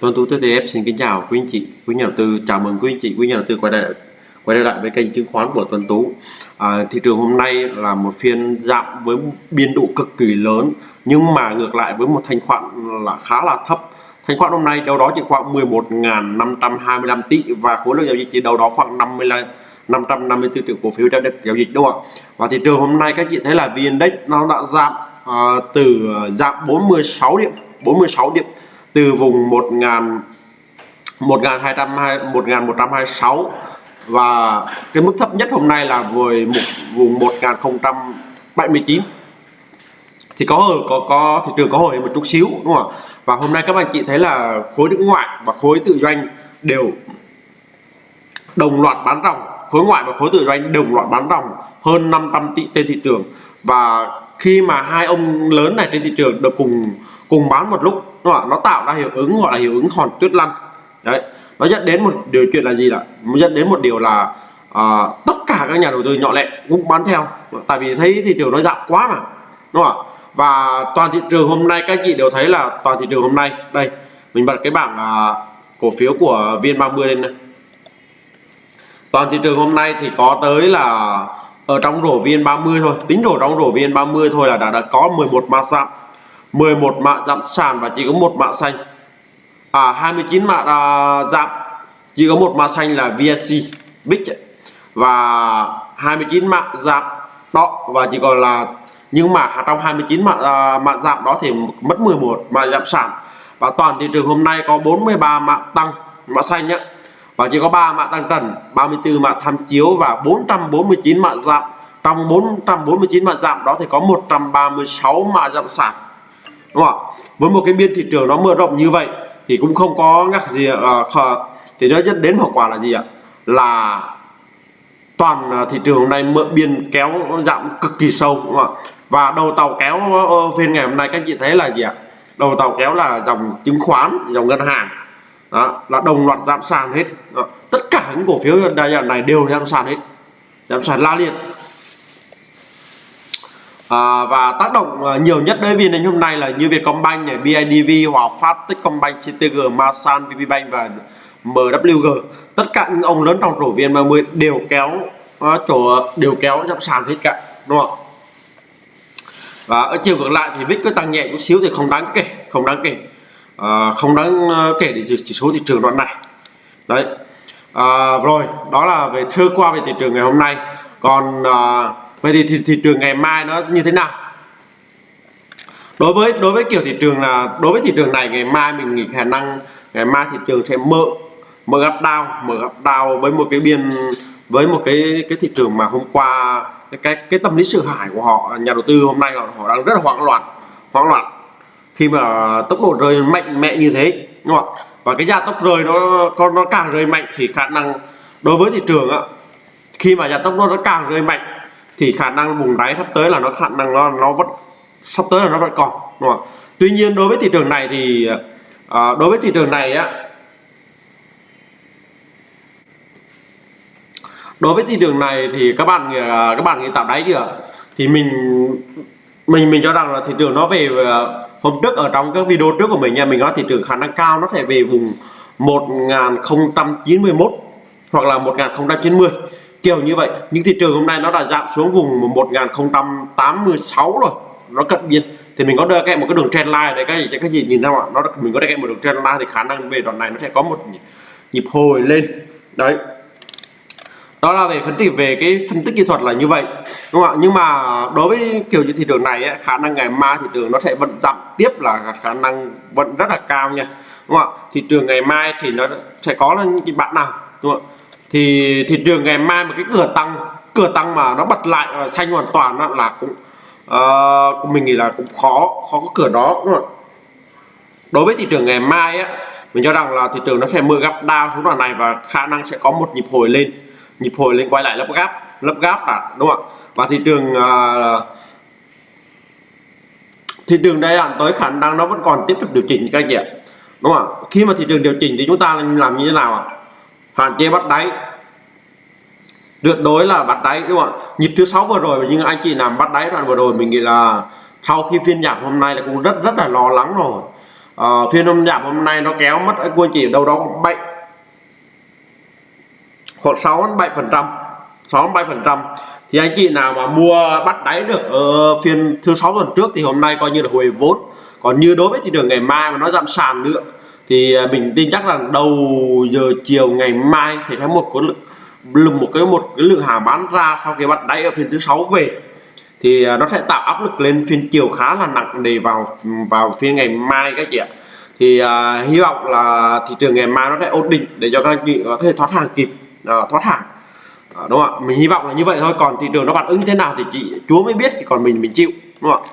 Tuấn Tú TTF xin kính chào quý anh chị, quý nhà đầu tư, chào mừng quý anh chị, quý nhà đầu tư quay lại quay lại với kênh chứng khoán của Tuấn Tú. À, thị trường hôm nay là một phiên giảm với biên độ cực kỳ lớn nhưng mà ngược lại với một thanh khoản là khá là thấp. Thanh khoản hôm nay đâu đó chỉ khoảng 11.525 tỷ và khối lượng giao dịch chỉ đâu đó khoảng 55 554 triệu cổ phiếu đã được giao dịch đúng không ạ? Và thị trường hôm nay các chị thấy là VN Index nó đã giảm à, từ à, giảm 46 điểm, 46 điểm từ vùng 1000 1200 1126 và cái mức thấp nhất hôm nay là với một, vùng 1079 thì có hồi, có có thị trường có hồi một chút xíu, đúng không ạ? Và hôm nay các bạn chị thấy là khối nước ngoại và khối tự doanh đều đồng loạt bán ròng. Khối ngoại và khối tự doanh đồng loạt bán ròng hơn 500 tỷ trên thị trường. Và khi mà hai ông lớn này trên thị trường được cùng cùng bán một lúc. Đúng không? nó tạo ra hiệu ứng gọi là hiệu ứng hòn tuyết lăn. Đấy. Nó dẫn đến một điều chuyện là gì ạ? dẫn đến một điều là à, tất cả các nhà đầu tư nhỏ lẻ cũng bán theo. Tại vì thấy thị trường nó giảm quá mà. Đúng không và toàn thị trường hôm nay các chị đều thấy là toàn thị trường hôm nay. Đây mình bật cái bảng à, cổ phiếu của VN30 lên này toàn thị trường hôm nay thì có tới là ở trong rổ VN30 thôi. Tính rổ trong rổ VN30 thôi là đã, đã có 11 mã giảm 11 mã giảm sàn và chỉ có một mã xanh. À 29 mã à, giảm. Chỉ có một mã xanh là VSC Big và 29 mã giảm đó và chỉ còn là nhưng mà trong 29 mã, à, mã giảm đó thì mất 11 mã giảm sàn. Và toàn thị trường hôm nay có 43 mã tăng mã xanh nhé. Và chỉ có 3 mã tăng trần 34 mã tham chiếu và 449 mã giảm. Trong 449 mã giảm đó thì có 136 mã giảm sàn đúng không ạ? Với một cái biên thị trường nó mở rộng như vậy thì cũng không có ngắc gì uh, thì nó dẫn đến hậu quả là gì ạ? Là toàn à, thị trường hôm nay mượn biên kéo giảm cực kỳ sâu đúng không ạ? Và đầu tàu kéo ờ, phiên ngày hôm nay các chị thấy là gì ạ? Đầu tàu kéo là dòng chứng khoán dòng ngân hàng. Đó là đồng loạt giảm sàn hết. Đó. tất cả những cổ phiếu đa dạng này đều giảm sàn hết. Giảm sàn la liệt à, và tác động ờ, nhiều nhất đối với đến hôm nay là như Vietcombank này, BIDV, Hòa Phát, Techcombank, CTG, Masan, VPBank và MWG tất cả những ông lớn trong rổ VN30 đều kéo uh, chỗ đều kéo giảm sàn hết cả đúng không và ở chiều ngược lại thì VIX cứ tăng nhẹ chút xíu thì không đáng kể không đáng kể. À, không đáng kể để chỉ số thị trường đoạn này. Đấy. À, rồi đó là về sơ qua về thị trường ngày hôm nay. Còn à, vậy thì thị, thị trường ngày mai nó như thế nào? Đối với đối với kiểu thị trường là đối với thị trường này ngày mai mình nghĩ khả năng ngày mai thị trường sẽ mở mở gap down mở gap down với một cái biên với một cái cái thị trường mà hôm qua cái cái, cái tâm lý sợ hãi của họ nhà đầu tư hôm nay họ, họ đang rất là hoảng loạn hoảng loạn. Khi mà tốc độ rơi mạnh mẽ như thế đúng không ạ? Và cái gia tốc rơi nó con nó càng rơi mạnh thì khả năng đối với thị trường á khi mà gia tốc nó, nó càng rơi mạnh thì khả năng vùng đáy sắp tới là nó khả năng nó nó vẫn sắp tới là nó vẫn còn đúng không tuy nhiên đối với thị trường này thì à, đối với thị trường này á đối với thị trường này thì các bạn à, các bạn nghĩ tạo đáy chưa? Thì mình mình mình cho rằng là thị trường nó về à, hôm trước ở trong các video trước của mình nha mình nói thị trường khả năng cao nó sẽ về vùng 1091 hoặc là 1090 kiểu như vậy. Những thị trường hôm nay nó đã giảm xuống vùng 1086 rồi. Nó cận biên thì mình có đưa kèm một cái đường trend line đấy các gì các gì nhìn không ạ? Nó mình có đưa kèm một đường trend line thì khả năng về đoạn này nó sẽ có một nhịp hồi lên. Đấy. Đó là về phân tích về cái phân tích kỹ thuật là như vậy. Đúng không ạ? Nhưng mà đối với kiểu như thị trường này ấy, khả năng ngày mai thị trường nó sẽ vẫn giảm tiếp là khả năng vẫn rất là cao nha. Đúng không ạ? Thị trường ngày mai thì nó sẽ có những cái bạn nào? Đúng không ạ? Thì thị trường ngày mai một cái cửa tăng cửa tăng mà nó bật lại và xanh hoàn toàn là cũng uh, mình nghĩ là cũng khó khó có cửa đó đúng không đối với thị trường ngày mai á mình cho rằng là thị trường nó sẽ mưa gấp đao xuống đoạn này và khả năng sẽ có một nhịp hồi lên. Nhịp hồi lên quay lại lấp gáp lấp gáp là đúng không ạ? Và thị trường uh, thị trường đây là tới khả năng nó vẫn còn tiếp tục điều chỉnh các anh chị ạ đúng không ạ? Khi mà thị trường điều chỉnh thì chúng ta làm như thế nào ạ? Hạn chế bắt đáy. Tuyệt đối là bắt đáy đúng không ạ? Nhịp thứ sáu vừa rồi nhưng anh chị làm bắt đáy đoạn vừa rồi mình nghĩ là sau khi phiên giảm hôm nay là cũng rất rất là lo lắng rồi. À, phiên hôm giảm hôm nay nó kéo mất anh quân chỉ đâu đó bảy khoảng 6 đến 7 phần trăm 6 đến 7 phần trăm. Thì anh chị nào mà mua bắt đáy được ở phiên thứ sáu tuần trước thì hôm nay coi như là hồi vốn. Còn như đối với thị trường ngày mai mà nó giảm sàn nữa thì à, mình tin chắc là đầu giờ chiều ngày mai thì sẽ một cái lượng một cái một cái lượng hàng bán ra sau khi bắt đáy ở phiên thứ sáu về. Thì à, nó sẽ tạo áp lực lên phiên chiều khá là nặng để vào vào phiên ngày mai các chị ạ. Thì uh, hy vọng là thị trường ngày mai nó sẽ ổn định để cho các anh chị có thể thoát hàng kịp uh, thoát hàng. Uh, đúng không ạ? Mình hy vọng là như vậy thôi. Còn thị trường nó phản ứng như thế nào thì chị chúa mới biết còn mình mình chịu đúng không ạ?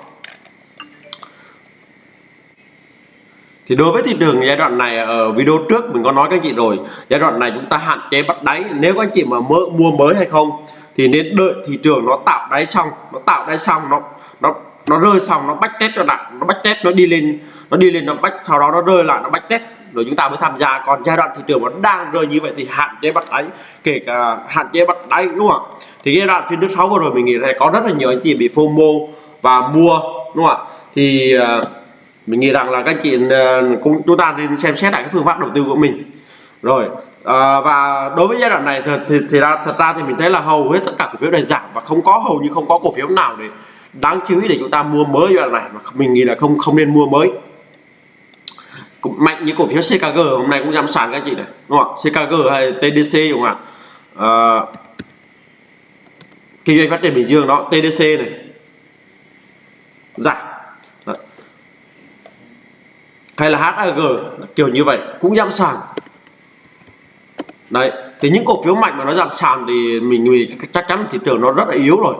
Thì đối với thị trường giai đoạn này ở video trước mình có nói các chị rồi giai đoạn này chúng ta hạn chế bắt đáy. Nếu các anh chị mà mơ, mua mới hay không thì nên đợi thị trường nó tạo đáy xong nó tạo đáy xong nó nó nó rơi xong nó bách test cho lại nó bách test nó đi lên nó đi lên nó bách sau đó nó rơi lại nó bách test. Rồi chúng ta mới tham gia. Còn giai đoạn thị trường nó đang rơi như vậy thì hạn chế bắt đáy kể cả hạn chế bắt đáy đúng không ạ? Thì giai đoạn phiên thứ sáu vừa rồi mình nghĩ là có rất là nhiều anh chị bị FOMO và mua đúng không ạ? Thì uh, mình nghĩ rằng là các chị ờ, cũng chúng ta nên xem xét lại cái phương pháp đầu tư của mình. Rồi à, và đối với giai đoạn này thì, thì, thì ra thật ra thì mình thấy là hầu hết tất cả cổ phiếu này giảm và không có hầu như không có cổ phiếu nào để đáng chú ý để chúng ta mua mới giai đoạn này mà mình nghĩ là không không nên mua mới. Cũng mạnh như cổ phiếu CKG hôm nay cũng giảm sàn các chị này đúng không CKG hay TDC đúng không ạ? À, kinh doanh phát triển Bình Dương đó TDC này. Giảm hay là HAG kiểu như vậy cũng giảm sàn đấy thì những cổ phiếu mạnh mà nó giảm sàn thì mình, mình chắc chắn thị trường nó rất là yếu rồi.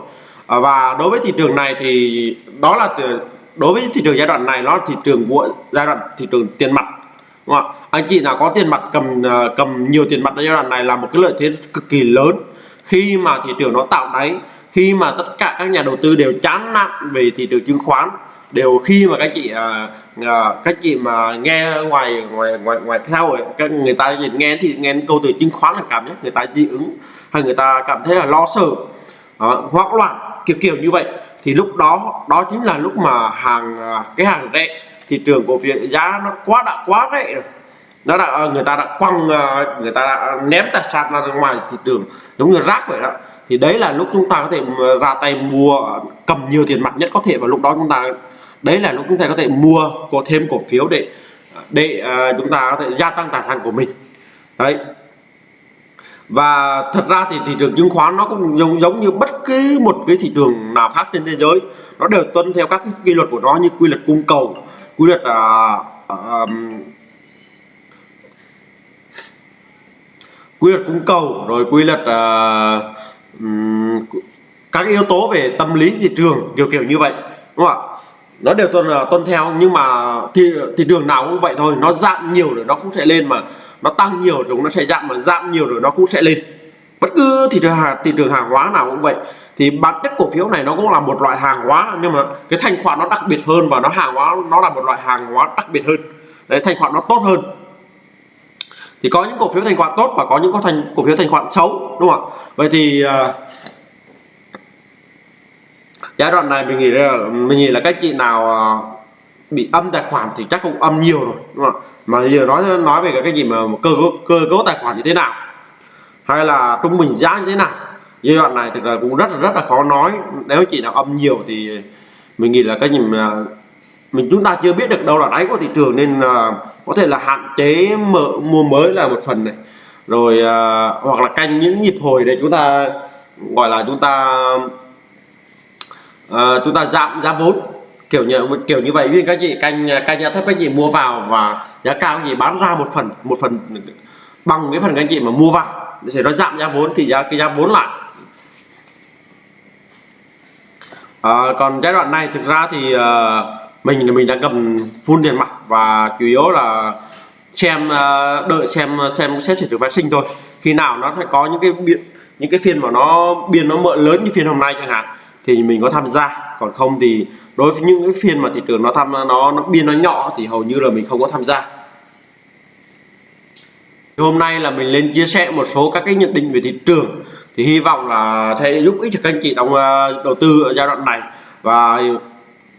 À, và đối với thị trường này thì đó là đối với thị trường giai đoạn này nó là thị trường của giai đoạn thị trường tiền mặt đúng không anh chị nào có tiền mặt cầm à, cầm nhiều tiền mặt ở giai đoạn này là một cái lợi thế cực kỳ lớn. Khi mà thị trường nó tạo đáy khi mà tất cả các nhà đầu tư đều chán nản về thị trường chứng khoán đều khi mà các chị à, à, các chị mà nghe ngoài ngoài ngoài ngoài sau rồi người ta nghe thì nghe câu từ chứng khoán là cảm giác người ta dị ứng hay người ta cảm thấy là lo sợ à, hoảng loạn kiểu kiểu như vậy. Thì lúc đó đó chính là lúc mà hàng à, cái hàng rẻ thị trường cổ phiếu giá nó quá đã quá rẻ rồi. Nó đã ờ, người ta đã quăng ờ, người ta đã ném tài sản ra ngoài thị trường giống như rác vậy đó. Thì đấy là lúc chúng ta có thể ra tay mua cầm nhiều tiền mặt nhất có thể và lúc đó chúng ta đấy là lúc chúng ta có thể mua có thêm cổ phiếu để để à, chúng ta có thể gia tăng tài sản của mình. Đấy. Và thật ra thì thị trường chứng khoán nó cũng giống giống như bất cứ một cái thị trường nào khác trên thế giới nó đều tuân theo các cái quy luật của nó như quy luật cung cầu quy luật à, uh, quy luật cung cầu rồi quy luật à, um, các yếu tố về tâm lý thị trường kiểu kiểu như vậy đúng không ạ? Nó đều tuân ờ, tuân theo nhưng mà thị thị trường nào cũng vậy thôi. Nó giảm nhiều rồi nó cũng sẽ lên mà. Nó tăng nhiều rồi nó sẽ giảm mà giảm nhiều rồi nó cũng sẽ lên. Bất cứ thị trường hàng thị trường hàng hóa nào cũng vậy. Thì bản chất cổ phiếu này nó cũng là một loại hàng hóa nhưng mà cái thanh khoản nó đặc biệt hơn và nó hàng hóa nó là một loại hàng hóa đặc biệt hơn. Đấy thanh khoản nó tốt hơn. Thì có những cổ phiếu thanh khoản tốt và có những có thành cổ phiếu thanh khoản xấu đúng không ạ? Vậy thì uh, giai đoạn này mình nghĩ là mình nghĩ là các chị nào ờ, bị âm tài khoản thì chắc cũng âm nhiều rồi đúng không mà giờ nói nói về cái gì mà cơ cơ cấu tài khoản như thế nào? Hay là trung bình giá như thế nào? Giai đoạn này thực ra cũng rất là rất là khó nói. Nếu chị nào âm nhiều thì mình nghĩ là cái gì mà mình chúng ta chưa biết được đâu là đáy của thị trường nên là có thể là hạn chế mở mua mới là một phần này. Rồi à, hoặc là canh những nhịp hồi để chúng ta gọi là chúng ta uh, chúng ta giảm giá vốn. Kiểu như kiểu như vậy. Vì các chị canh canh giá thấp các chị mua vào và giá cao các chị bán ra một phần một phần bằng cái phần các chị mà mua vào. Để nó giảm giá vốn thì giá cái giá vốn lại. À, còn giai đoạn này thực ra thì uh, mình mình đang cầm full tiền mặt và chủ yếu là xem uh, đợi xem xem xét chuyển phát sinh thôi. Khi nào nó sẽ có những cái những cái phiên mà nó biên nó mượn lớn như phiên hôm nay chẳng hạn thì mình có tham gia. Còn không thì đối với những cái phiên mà thị trường nó tham nó nó biên nó nhỏ thì hầu như là mình không có tham gia. Hôm nay là mình lên chia sẻ một số các cái nhận định về thị trường. Thì hy vọng là sẽ giúp ích cho các anh chị trong ờ, đầu tư ở giai đoạn này. Và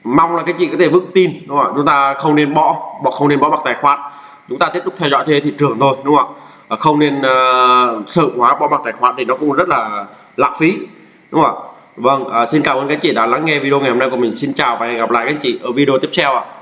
mong là các chị có thể vững tin đúng không ạ? Chúng ta không nên bỏ bỏ không nên bỏ bạc tài khoản. Chúng ta tiếp tục theo dõi thế thị trường thôi đúng không ạ? Ờ, không nên uh, sợ hóa bỏ bạc tài khoản thì nó cũng rất là lãng phí đúng không ạ? Vâng à, xin cảm ơn các chị đã lắng nghe video ngày hôm nay của mình. Xin chào và hẹn gặp lại các chị ở video tiếp theo ạ.